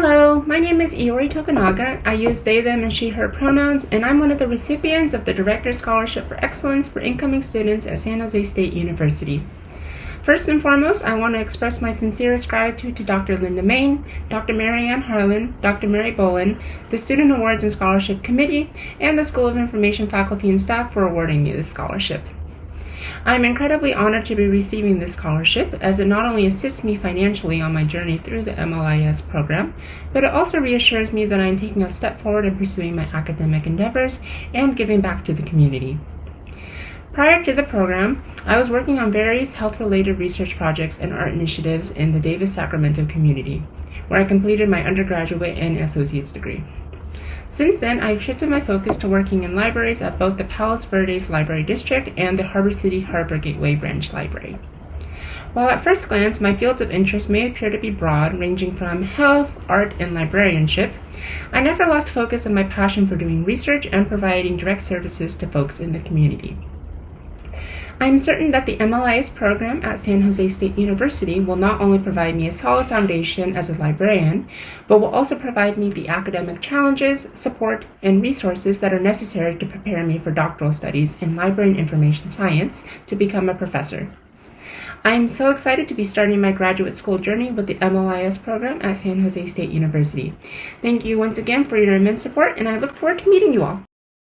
Hello, my name is Iori Tokunaga. I use they, them, and she, her pronouns, and I'm one of the recipients of the Director Scholarship for Excellence for Incoming Students at San Jose State University. First and foremost, I want to express my sincerest gratitude to Dr. Linda Main, Dr. Marianne Harlan, Dr. Mary Bolin, the Student Awards and Scholarship Committee, and the School of Information faculty and staff for awarding me this scholarship. I'm incredibly honored to be receiving this scholarship as it not only assists me financially on my journey through the MLIS program, but it also reassures me that I am taking a step forward in pursuing my academic endeavors and giving back to the community. Prior to the program, I was working on various health related research projects and art initiatives in the Davis Sacramento community, where I completed my undergraduate and associate's degree. Since then, I've shifted my focus to working in libraries at both the Palos Verdes Library District and the Harbor City Harbor Gateway Branch Library. While at first glance my fields of interest may appear to be broad, ranging from health, art, and librarianship, I never lost focus on my passion for doing research and providing direct services to folks in the community. I am certain that the MLIS program at San Jose State University will not only provide me a solid foundation as a librarian, but will also provide me the academic challenges, support, and resources that are necessary to prepare me for doctoral studies in library and information science to become a professor. I am so excited to be starting my graduate school journey with the MLIS program at San Jose State University. Thank you once again for your immense support, and I look forward to meeting you all.